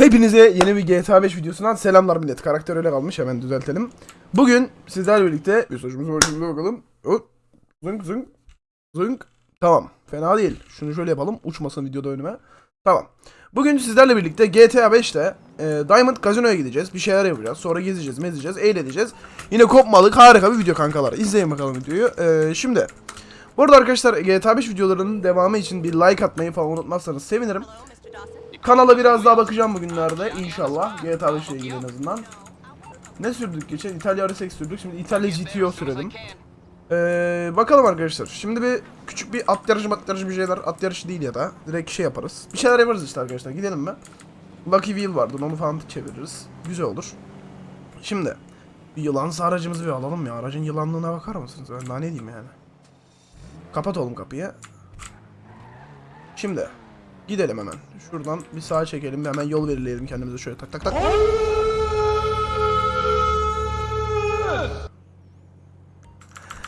Hepinize yeni bir GTA 5 videosundan selamlar millet. Karakter öyle kalmış hemen düzeltelim. Bugün sizlerle birlikte mesajımızı başımıza bakalım. Hop. Zınk zınk. Zınk. Tamam. Fena değil. Şunu şöyle yapalım. Uçmasın videoda önüme. Tamam. Bugün sizlerle birlikte GTA 5'te e, Diamond Casino'ya gideceğiz. Bir şeyler yapacağız. Sonra gezeceğiz, mezeceğiz, eğleneceğiz. Yine kopmalık harika bir video kankalar. İzleyin bakalım videoyu. E, şimdi bu arada arkadaşlar GTA 5 videolarının devamı için bir like atmayı falan unutmazsanız sevinirim. Kanala biraz daha bakacağım bugünlerde inşallah. GTA 5 ile ilgili en azından. Ne sürdük geçen? İtalya RSX sürdük. Şimdi İtalya GTO sürelim. Ee, bakalım arkadaşlar. Şimdi bir küçük bir at yarışı mat yarışı bir şeyler. At yarışı değil ya da. Direkt şey yaparız. Bir şeyler yaparız işte arkadaşlar. Gidelim mi? Lucky Wheel vardı. Onu falan çeviririz. Güzel olur. Şimdi. Bir yılansı aracımızı bir alalım ya. Aracın yılanlığına bakar mısınız? Ben daha ne diyeyim yani. Kapat oğlum kapıyı. Şimdi. Gidelim hemen. Şuradan bir sağa çekelim. Hemen yol belirleyelim kendimize şöyle tak tak tak.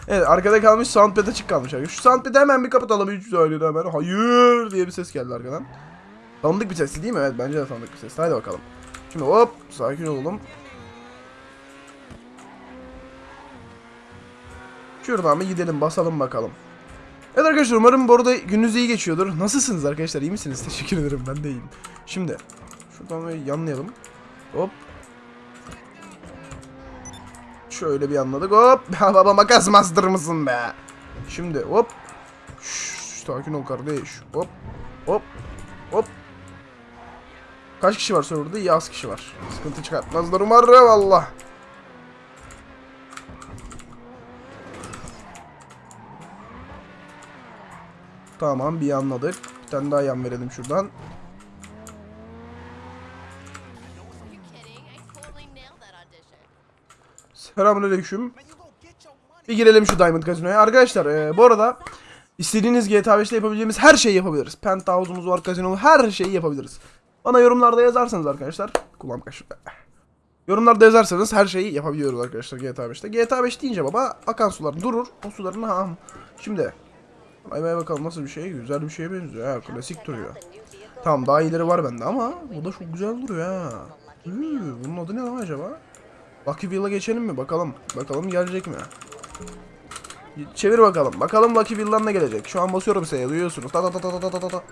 Evet arkada kalmış soundpad açık kalmış. Şu soundpad'i hemen bir kapatalım 3 saniyede hemen. Hayır diye bir ses geldi arkadan. Tanıdık bir sesli değil mi? Evet bence de tanıdık bir ses. Hadi bakalım. Şimdi hop sakin olalım. Şuradan bir gidelim basalım bakalım. Evet arkadaşlar umarım bu arada gününüz iyi geçiyordur. Nasılsınız arkadaşlar iyi misiniz? Teşekkür ederim ben de iyiyim. Şimdi şuradan bir yanlayalım. Hop. Şöyle bir yanladık hop. Baba makas master mısın be? Şimdi hop. Şşş, sakin ol kardeş. Hop. Hop. Hop. Kaç kişi var serverda? İyi az kişi var. Sıkıntı çıkartmazlar umarım Allah. Tamam bir anladık. Bir tane daha yan verelim şuradan. Selamünaleyküm. Bir girelim şu Diamond Casino'ya. Arkadaşlar e, bu arada istediğiniz GTA 5'te yapabileceğimiz her şeyi yapabiliriz. Penthouse'umuz var, kasino her şeyi yapabiliriz. Bana yorumlarda yazarsanız arkadaşlar. Kulağım kaşıdı. Yorumlarda yazarsanız her şeyi yapabiliyoruz arkadaşlar GTA 5'te. GTA 5 deyince baba akan sular durur. O suların ha. Şimdi. Ay bay bakalım nasıl bir şey. Güzel bir şeye benziyor ha. Klasik duruyor. Tamam daha iyileri var bende ama bu da çok güzel duruyor ha. Üü, bunun adı ne lan acaba? Lucky Wheel'a geçelim mi? Bakalım. Bakalım gelecek mi? Çevir bakalım. Bakalım Lucky Wheel'dan ne gelecek? Şu an basıyorum S'ye duyuyorsunuz. Ta ta ta ta ta ta ta.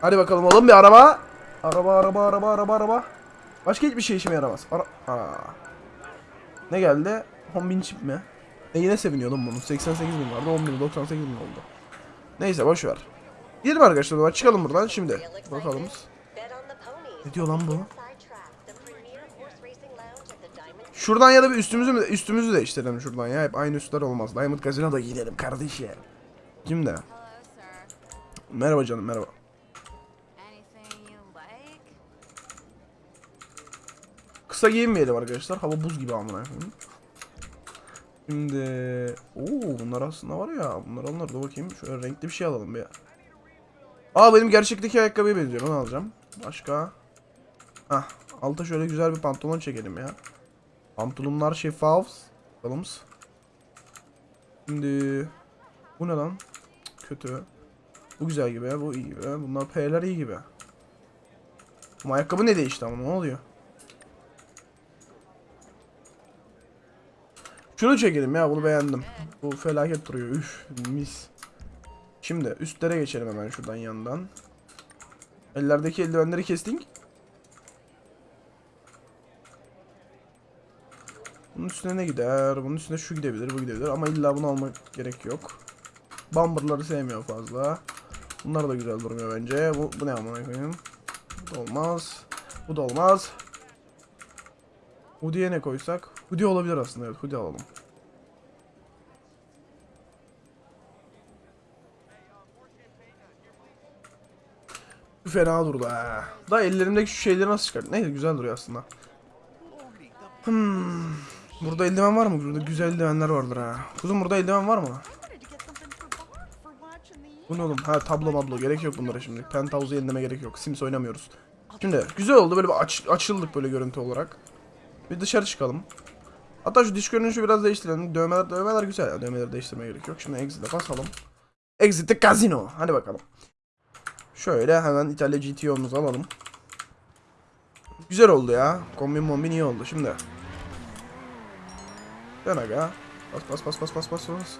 Hadi bakalım oğlum bir araba. Araba araba araba araba araba. Başka hiçbir şey işime yaramaz. Ara Aa. Ne geldi? 10 bin çip mi? E yine seviniyordum bunun. 88 bin vardı 10 bin 98 bin oldu. Neyse boş ver. Gidelim arkadaşlar zaman çıkalım buradan şimdi. Bakalım. Ne diyor lan bu? Şuradan ya da bir üstümüzü mü üstümüzü değiştirelim şuradan ya. Hep aynı üstler olmaz. Diamond Casino'da gidelim kardeşim. Hello, sir. Merhaba canım merhaba. Kısa giyinmeyelim arkadaşlar. Hava buz gibi amına koyayım. Şimdi Oo bunlar aslında var ya. Bunlar alınır. Dur bakayım. Şöyle renkli bir şey alalım bir. Aa benim gerçekteki ayakkabıya benziyor. Onu alacağım. Başka. Hah. Alta şöyle güzel bir pantolon çekelim ya. Pantolonlar şeffaf. Bakalım. Şimdi bu ne lan? Kötü. Bu güzel gibi. Bu iyi gibi. Bunlar P'ler iyi gibi. Ama ayakkabı ne değişti ama ne oluyor? Şunu çekelim ya bunu beğendim. Bu felaket duruyor. Üf mis. Şimdi üstlere geçelim hemen şuradan yandan. Ellerdeki eldivenleri kestik. Bunun üstüne ne gider? Bunun üstüne şu gidebilir, bu gidebilir ama illa bunu almak gerek yok. Bumper'ları sevmiyor fazla. Bunlar da güzel durmuyor bence. Bu, bu ne amına koyayım? Bu da olmaz. Bu da olmaz. Hoodie'ye ne koysak? Hoodie olabilir aslında evet hoodie alalım. Bu fena durdu ha. Da ellerimdeki şu şeyleri nasıl çıkart? Neyse güzel duruyor aslında. Hmm. Burada eldiven var mı? Burada güzel eldivenler vardır ha. Kuzum burada eldiven var mı? Bu ne oğlum? Ha tablo mablo gerek yok bunlara şimdi. Penthouse'u yenileme gerek yok. Sims oynamıyoruz. Şimdi güzel oldu böyle bir aç, açıldık böyle görüntü olarak. Bir dışarı çıkalım. Hatta şu diş görünüşü biraz değiştirelim. Dövmeler dövmeler güzel ya. Dövmeleri değiştirmeye gerek yok. Şimdi exit'e basalım. Exit'e casino. Hadi bakalım. Şöyle hemen İtalya GTO'muzu alalım. Güzel oldu ya. Kombin mombin iyi oldu şimdi. Dön aga. Bas bas bas bas bas bas bas.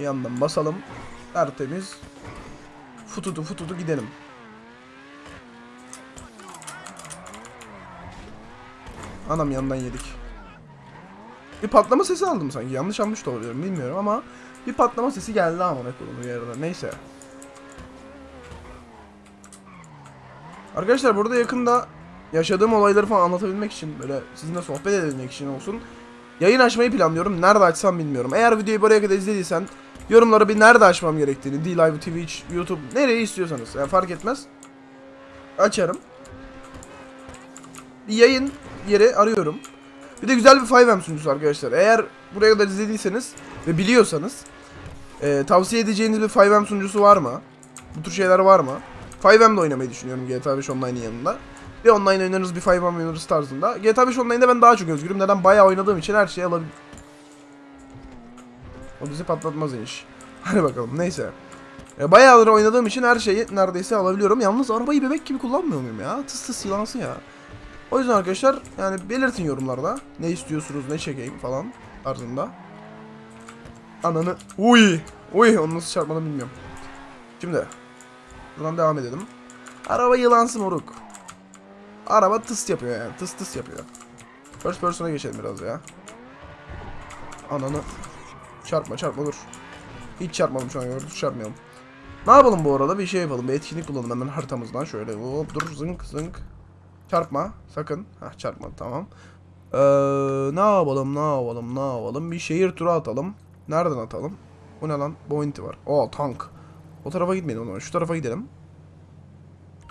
Yandan basalım. Tertemiz. Fututu fututu gidelim. Anam yandan yedik. Bir patlama sesi aldım sanki. Yanlış almış da olabilirim bilmiyorum ama bir patlama sesi geldi ama bir yerden. Neyse. Arkadaşlar burada yakında yaşadığım olayları falan anlatabilmek için böyle sizinle sohbet edebilmek için olsun. Yayın açmayı planlıyorum. Nerede açsam bilmiyorum. Eğer videoyu buraya kadar izlediysen yorumlara bir nerede açmam gerektiğini, D-Live, Twitch, YouTube nereyi istiyorsanız yani fark etmez. Açarım. Bir yayın yeri arıyorum. Bir de güzel bir 5M sunucusu arkadaşlar. Eğer buraya kadar izlediyseniz ve biliyorsanız e, tavsiye edeceğiniz bir 5M sunucusu var mı? Bu tür şeyler var mı? 5M'de oynamayı düşünüyorum GTA 5 Online'ın yanında. Bir online oynarız bir 5M oynarız tarzında. GTA 5 Online'da ben daha çok özgürüm. Neden? Bayağı oynadığım için her şeyi alabilirim. O bizi patlatmaz iş. Hadi bakalım neyse. E, bayağıdır oynadığım için her şeyi neredeyse alabiliyorum. Yalnız arabayı bebek gibi kullanmıyor muyum ya? Tıs tıs yılansı ya. O yüzden arkadaşlar yani belirtin yorumlarda. Ne istiyorsunuz ne çekeyim falan tarzında. Ananı. Uy. Uy onu nasıl çarpmadım bilmiyorum. Şimdi. Buradan devam edelim. Araba yılansı moruk. Araba tıs yapıyor yani. Tıs tıs yapıyor. First person'a geçelim biraz ya. Ananı. Çarpma çarpma dur. Hiç çarpmadım şu an dur çarpmayalım. Ne yapalım bu arada bir şey yapalım. Bir etkinlik bulalım hemen haritamızdan şöyle. Hop dur zınk zınk. Çarpma sakın. Hah çarpma tamam. Ee, ne yapalım ne yapalım ne yapalım. Bir şehir turu atalım. Nereden atalım? Bu ne lan? Bounty var. Oo tank. O tarafa gitmeyelim o zaman. Şu tarafa gidelim.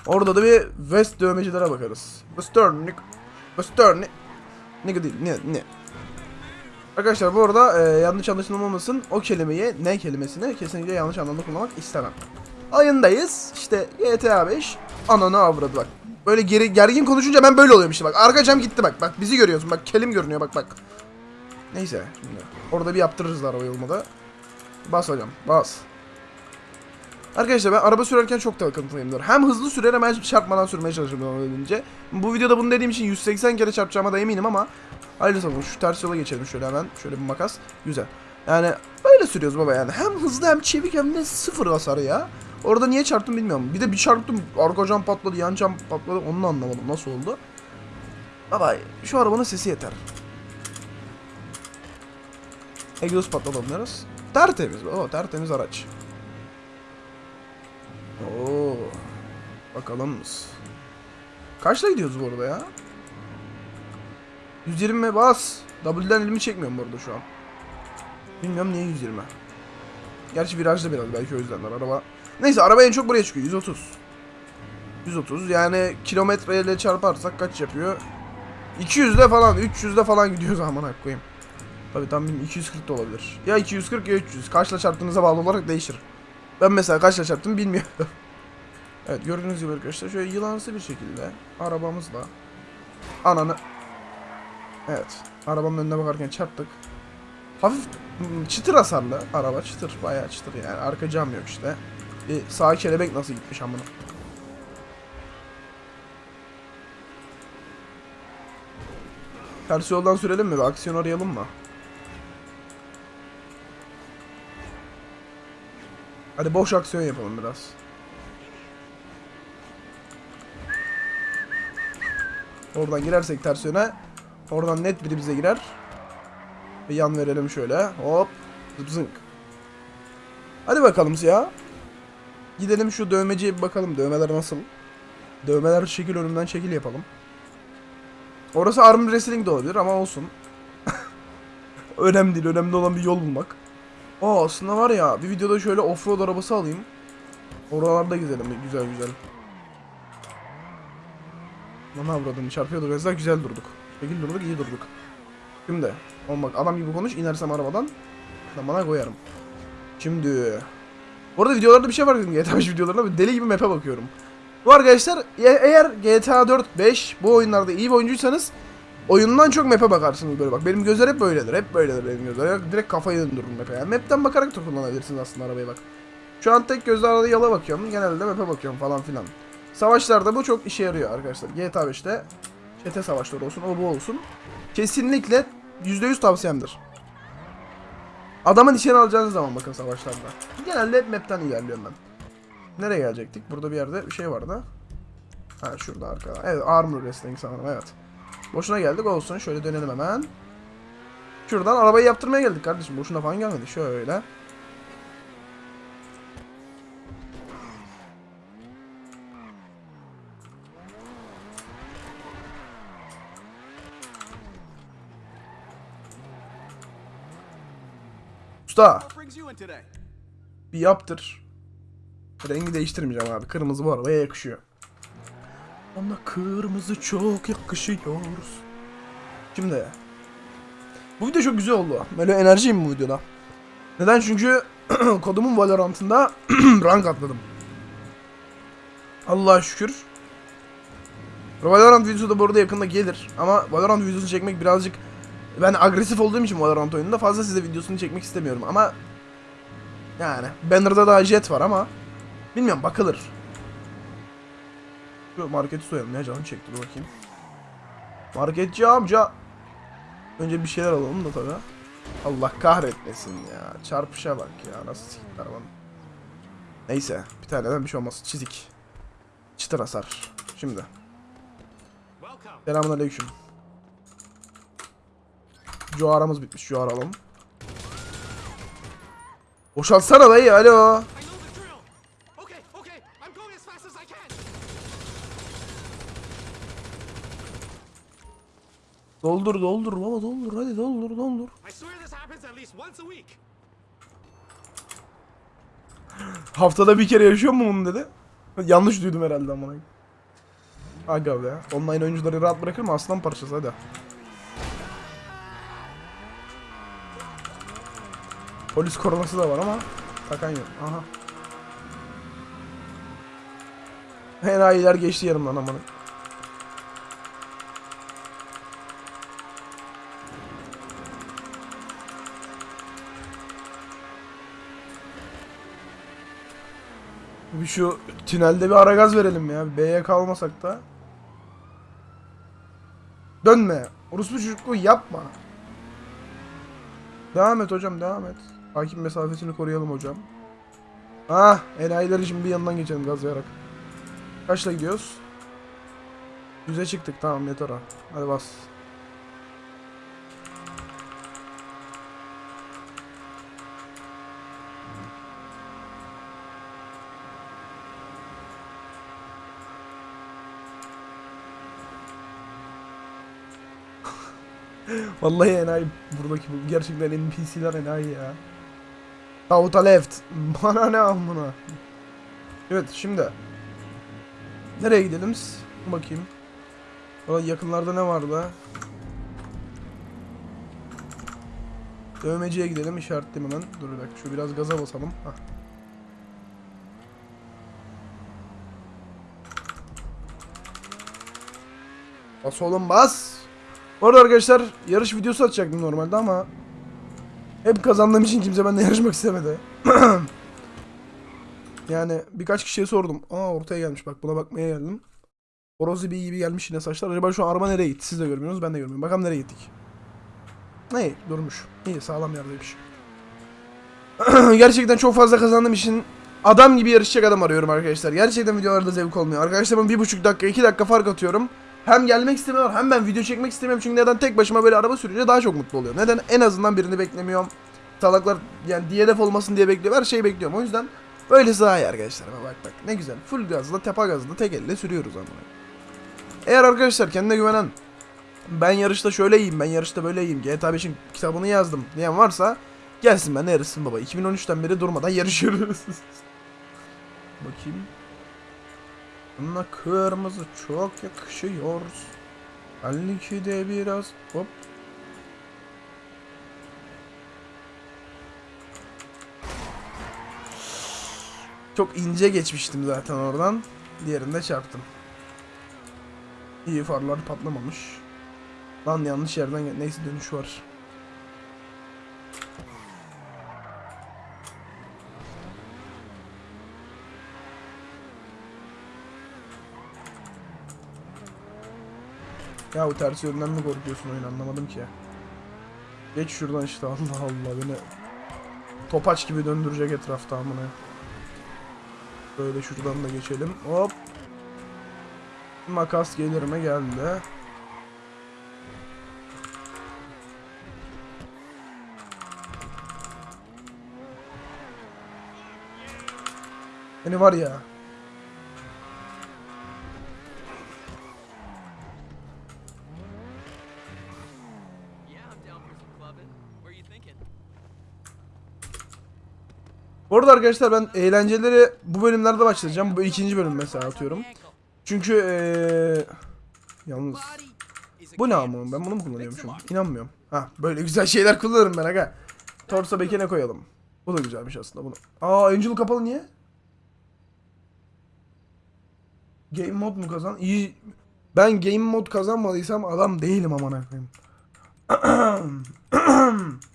Orada da bir West dövmecilere bakarız. Western, Nick. Western, Nick değil, ne, ne. Arkadaşlar bu arada e, yanlış anlaşılmamasın o kelimeyi, ne kelimesini kesinlikle yanlış anlamda kullanmak istemem. Ayındayız, işte GTA 5, ananı avradı bak. Böyle geri, gergin konuşunca ben böyle oluyorum işte bak. Arka cam gitti bak, bak bizi görüyorsun bak, kelim görünüyor bak bak. Neyse şimdi orada bir yaptırırız arabayı olmadı. Bas hocam, bas. Arkadaşlar ben araba sürerken çok takıntılıyımdır. Hem hızlı sürer hem çarpmadan sürmeye çalışırım olabildiğince. Bu videoda bunu dediğim için 180 kere çarpacağıma da eminim ama Hayırlısı olsun şu ters yola geçelim şöyle hemen. Şöyle bir makas. Güzel. Yani böyle sürüyoruz baba yani. Hem hızlı hem çevik hem de sıfır hasar ya. Orada niye çarptım bilmiyorum. Bir de bir çarptım. Arka cam patladı, yan cam patladı. Onu da anlamadım. Nasıl oldu? Baba şu arabanın sesi yeter. Egzoz patlatamıyoruz. Tertemiz. O tertemiz araç. Oo. Bakalım. Kaçla gidiyoruz bu arada ya? 120 bas. W'den elimi çekmiyorum bu arada şu an. Bilmiyorum niye 120. Gerçi virajda biraz belki o yüzdenler araba. Neyse araba en çok buraya çıkıyor 130. 130 yani kilometreyle çarparsak kaç yapıyor? 200'de falan 300'de falan gidiyor zaman koyayım. Tabi tam bilmiyorum 240 da olabilir. Ya 240 ya 300. Kaçla çarptığınıza bağlı olarak değişir. Ben mesela kaçla çarptım bilmiyorum. evet gördüğünüz gibi arkadaşlar şöyle yılansı bir şekilde arabamızla ananı Evet. Arabanın önüne bakarken çarptık. Hafif hmm, çıtır hasarlı araba çıtır bayağı çıtır yani arka cam yok işte. Bir sağ kelebek nasıl gitmiş amına. Ters yoldan sürelim mi? Bir aksiyon arayalım mı? Hadi boş aksiyon yapalım biraz. Oradan girersek ters yöne Oradan net biri bize girer. Bir yan verelim şöyle. Hop. Zıp zınk. Hadi bakalım ya. Gidelim şu dövmeciye bir bakalım. Dövmeler nasıl? Dövmeler şekil önümden şekil yapalım. Orası arm wrestling de olabilir ama olsun. önemli değil. Önemli olan bir yol bulmak. Aa aslında var ya bir videoda şöyle offroad arabası alayım. Oralarda gidelim güzel güzel. Bana avradını çarpıyordu. Mesela güzel durduk. Şekil durduk iyi durduk. Şimdi oğlum bak adam gibi konuş inersem arabadan bana koyarım. Şimdi bu arada videolarda bir şey var dedim GTA 5 videolarında deli gibi map'e bakıyorum. Bu arkadaşlar e- eğer GTA 4, 5 bu oyunlarda iyi bir oyuncuysanız oyundan çok map'e bakarsınız böyle bak. Benim gözler hep böyledir. Hep böyledir benim gözler. Direkt kafayı döndürürüm map'e. Yani map'ten bakarak da kullanabilirsiniz aslında arabayı bak. Şu an tek gözle arada yala bakıyorum. Genelde map'e bakıyorum falan filan. Savaşlarda bu çok işe yarıyor arkadaşlar. GTA 5'te çete savaşları olsun, o bu olsun. Kesinlikle %100 tavsiyemdir. Adamın içine alacağınız zaman bakın savaşlarda. Genelde hep map'ten ilerliyorum ben. Nereye gelecektik? Burada bir yerde bir şey vardı. Ha şurada arkada. Evet armor wrestling sanırım evet. Boşuna geldik olsun. Şöyle dönelim hemen. Şuradan arabayı yaptırmaya geldik kardeşim. Boşuna falan gelmedik. Şöyle. Usta bir yaptır. Rengi değiştirmeyeceğim abi. Kırmızı bu arabaya yakışıyor. Ama kırmızı çok yakışıyor. Şimdi. Bu video çok güzel oldu. Böyle enerjiyim bu videoda. Neden? Çünkü kodumun Valorant'ında rank atladım. Allah'a şükür. Valorant videosu da bu arada yakında gelir. Ama Valorant videosunu çekmek birazcık... Ben agresif olduğum için Valorant oyununda fazla size videosunu çekmek istemiyorum ama... Yani Banner'da daha jet var ama... Bilmiyorum bakılır. Şu marketi soyalım ya canım çekti dur bakayım. Marketçi amca. Önce bir şeyler alalım da tabi. Allah kahretmesin ya. Çarpışa bak ya. Nasıl siktir arabanın. Neyse. Bir taneden bir şey olmaz. Çizik. Çıtır hasar. Şimdi. Selamun aleyküm. Cuaramız bitmiş. Cuar alalım. Boşaltsana dayı. Alo. Doldur doldur baba doldur. Hadi doldur doldur. Haftada bir kere yaşıyor mu bunu dedi. Yanlış duydum herhalde amına. Aga be. Online oyuncuları rahat bırakır mı? Aslan parçası hadi. Polis koruması da var ama takan yok. Aha. Enayiler geçti yanımdan amına. Bir şu tünelde bir ara gaz verelim ya. B'ye kalmasak da. Dönme. Orospu çocukluğu yapma. Devam et hocam devam et. Hakim mesafesini koruyalım hocam. Ah enayileri şimdi bir yanından geçelim gazlayarak. Kaçla gidiyoruz? Yüze çıktık tamam yeter ha. Hadi bas. Vallahi enayi buradaki bu gerçekten NPC'ler enayi ya. Tavuta left. Bana ne amına. Evet şimdi. Nereye gidelim? Bakayım. Valla yakınlarda ne vardı? Dövmeciye gidelim işaretleyeyim hemen. Dur bir dakika şu biraz gaza basalım. Hah. Bas oğlum bas. Bu arada arkadaşlar yarış videosu atacaktım normalde ama hep kazandığım için kimse benimle yarışmak istemedi. yani birkaç kişiye sordum. Aa ortaya gelmiş bak buna bakmaya geldim. Horoz bir gibi gelmiş yine saçlar. Acaba şu an araba nereye gitti? Siz de görmüyorsunuz ben de görmüyorum. Bakalım nereye gittik. Ne durmuş. İyi sağlam yerdeymiş. Gerçekten çok fazla kazandığım için adam gibi yarışacak adam arıyorum arkadaşlar. Gerçekten videolarda zevk olmuyor. Arkadaşlarım bir buçuk dakika iki dakika fark atıyorum. Hem gelmek istemiyorlar hem ben video çekmek istemiyorum. Çünkü neden tek başıma böyle araba sürünce daha çok mutlu oluyorum. Neden en azından birini beklemiyorum. Salaklar yani DNF olmasın diye bekliyorum. Her şeyi bekliyorum. O yüzden böylesi daha iyi arkadaşlar. Bak bak ne güzel. Full gazla tepa gazla tek elle sürüyoruz ama. Eğer arkadaşlar kendine güvenen ben yarışta şöyle iyiyim ben yarışta böyle iyiyim GTA 5'in kitabını yazdım diyen varsa gelsin ben yarışsın baba 2013'ten beri durmadan yarışıyoruz bakayım Buna kırmızı çok yakışıyor belki de biraz hop çok ince geçmiştim zaten oradan diğerinde çarptım İyi farlar patlamamış. Lan yanlış yerden. Neyse dönüş var. Ya bu ters yönden mi korkuyorsun oyun anlamadım ki. Geç şuradan işte Allah Allah beni topaç gibi döndürecek etrafta amına. Böyle şuradan da geçelim. Hop. Makas gelir mi geldi. Beni var ya. Arada arkadaşlar ben eğlenceleri bu bölümlerde başlayacağım. Bu ikinci bölüm mesela atıyorum. Çünkü eee yalnız bu ne ama ben bunu mu kullanıyormuşum? İnanmıyorum. Ha böyle güzel şeyler kullanırım ben aga. Torsa bekene koyalım. Bu da güzelmiş aslında bunu. Aa Angel kapalı niye? Game mod mu kazan? İyi. Ben game mod kazanmadıysam adam değilim aman koyayım.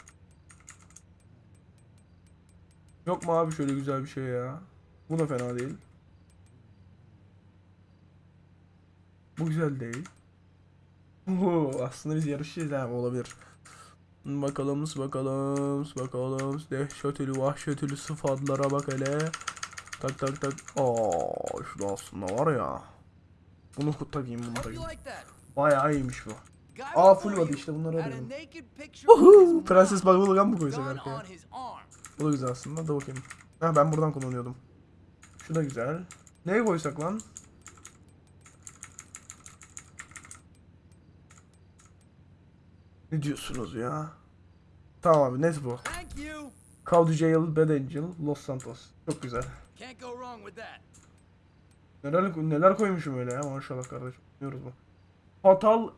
Yok mu abi şöyle güzel bir şey ya? Bu da fena değil. Bu güzel değil. Oo, aslında biz yarışacağız ha olabilir. Bakalım bakalım bakalım dehşetli vahşetli sıfatlara bak hele. Tak tak tak. Aa, şu da aslında var ya. Bunu takayım bunu takayım. Bayağı iyiymiş bu. Aa full body işte bunları arıyorum. Uhu, Prenses Bubblegum mı koysak arkaya? Bu da güzel aslında. Da bakayım. Ha ben buradan kullanıyordum. Şu da güzel. Neye koysak lan? Ne diyorsunuz ya? Tamam abi net bu. Call Jail, Bad Angel, Los Santos. Çok güzel. Neler, neler koymuşum öyle ya maşallah kardeşim. Biliyoruz bu. Fatal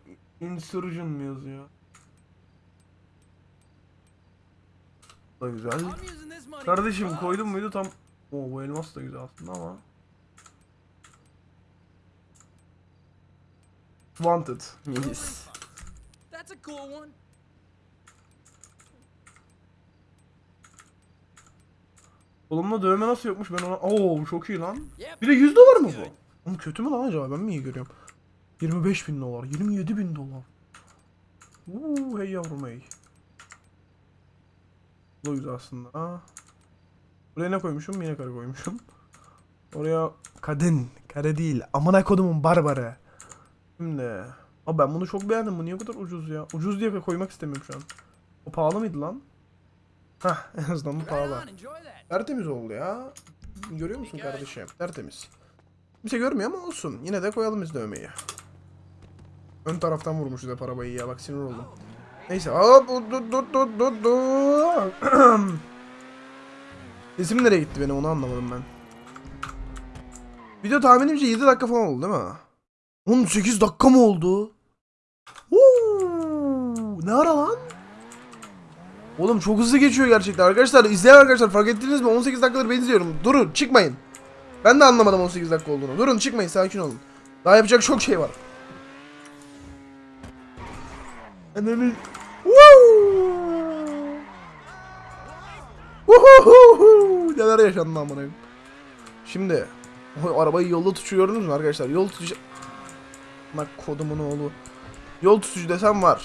Insurgent mı yazıyor? Da güzel. Kardeşim koydum muydu tam... Oo bu elmas da güzel aslında ama... Wanted. Yes. That's a cool one. Kolumda dövme nasıl yokmuş ben ona... Oo çok iyi lan. Bir de 100 dolar mı bu? Oğlum kötü mü lan acaba ben mi iyi görüyorum? 25 bin dolar, 27 bin dolar. Uuu hey yavrum hey. Güzel aslında. Buraya ne koymuşum? Yine karı koymuşum. Oraya kadın, kare değil. Amına kodumun barbarı. Şimdi. Abi ben bunu çok beğendim. Bu niye bu kadar ucuz ya? Ucuz diye koymak istemiyorum şu an. O pahalı mıydı lan? Hah en azından bu pahalı. Tertemiz oldu ya. Görüyor musun kardeşim? Tertemiz. Kimse görmüyor ama olsun. Yine de koyalım biz dövmeyi. Ön taraftan vurmuşuz hep arabayı ya. Bak sinir oldum. Neyse. Hop dur dur dur dur dur. Sesim nereye gitti benim onu anlamadım ben. Video tahminimce 7 dakika falan oldu değil mi? 18 dakika mı oldu? Uuu, ne ara lan? Oğlum çok hızlı geçiyor gerçekten arkadaşlar. izleyen arkadaşlar fark ettiniz mi? 18 dakikadır ben izliyorum. Durun çıkmayın. Ben de anlamadım 18 dakika olduğunu. Durun çıkmayın sakin olun. Daha yapacak çok şey var. Ananı... Woo! Neler yaşandı amına. Şimdi o arabayı yolda tutuyor gördünüz mü arkadaşlar? Yol tutucu... Bak kodumun oğlu. Yol tutucu desem var.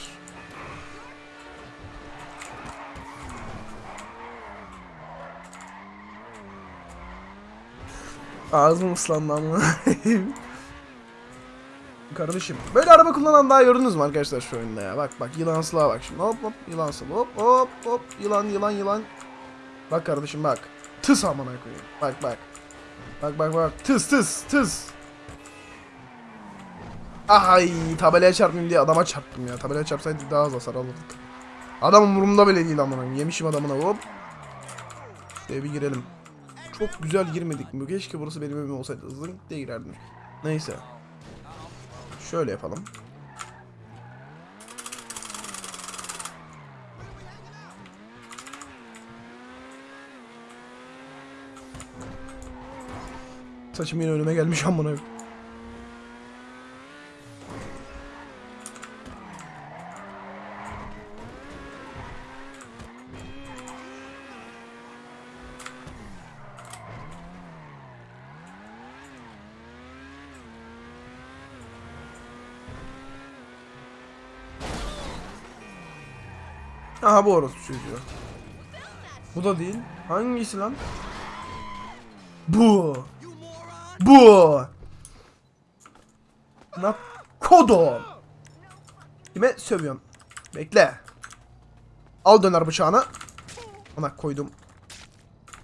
Ağzım ıslandı ama. Kardeşim böyle araba kullanan daha gördünüz mü arkadaşlar şu oyunda ya? Bak bak yılansılığa bak şimdi hop hop yılansıl hop hop hop yılan yılan yılan. Bak kardeşim bak. Tıs amına koyayım. Bak bak. Bak bak bak. Tıs tıs tıs. Ay tabelaya çarpmayayım diye adama çarptım ya. Tabelaya çarpsaydı daha az hasar alırdık. Adam umurumda bile değil amına. Yemişim adamına hop. Şuraya bir girelim. Çok güzel girmedik mi? Keşke burası benim evim olsaydı. Zınk diye girerdim. Neyse. Şöyle yapalım. Saçım yine önüme gelmiş amına. Bu orası çocuğu. Bu da değil. Hangisi lan? Bu. Bu. Na kodum. Kime sövüyorsun? Bekle. Al döner bıçağını. Ona koydum.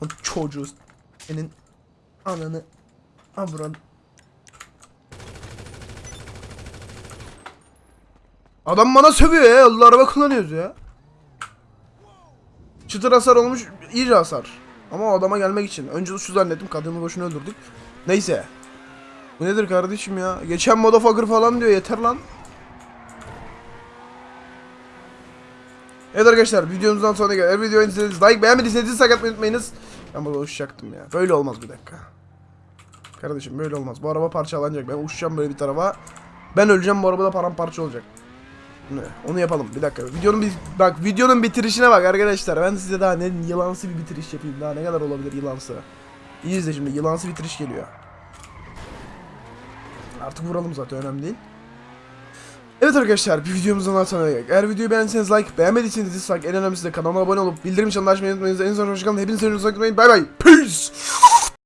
O çocuğu. Senin ananı. Avran. Adam bana sövüyor ya. Allah araba kullanıyoruz ya. Çıtır hasar olmuş. iyi hasar. Ama o adama gelmek için. Önce şu zannettim. Kadını boşuna öldürdük. Neyse. Bu nedir kardeşim ya? Geçen motherfucker falan diyor. Yeter lan. Evet arkadaşlar videomuzdan sonra gel. Eğer videoyu izlediyseniz like beğenmediyseniz dislike atmayı unutmayınız. Ben burada uçacaktım ya. Böyle olmaz bir dakika. Kardeşim böyle olmaz. Bu araba parçalanacak. Ben uçacağım böyle bir tarafa. Ben öleceğim bu arabada paramparça olacak. Onu yapalım. Bir dakika. Videonun bir bak videonun bitirişine bak arkadaşlar. Ben size daha ne yılansı bir bitiriş yapayım. Daha ne kadar olabilir yılansı. İyi izle şimdi. Yılansı bitiriş geliyor. Artık vuralım zaten önemli değil. Evet arkadaşlar bir videomuzdan daha sonra geldik. Eğer videoyu beğendiyseniz like, beğenmediyseniz dislike, en önemlisi de kanalıma abone olup bildirim çanını açmayı unutmayınız. En son hoşçakalın. Hepinize hoşçakalın. Bay bay. Peace.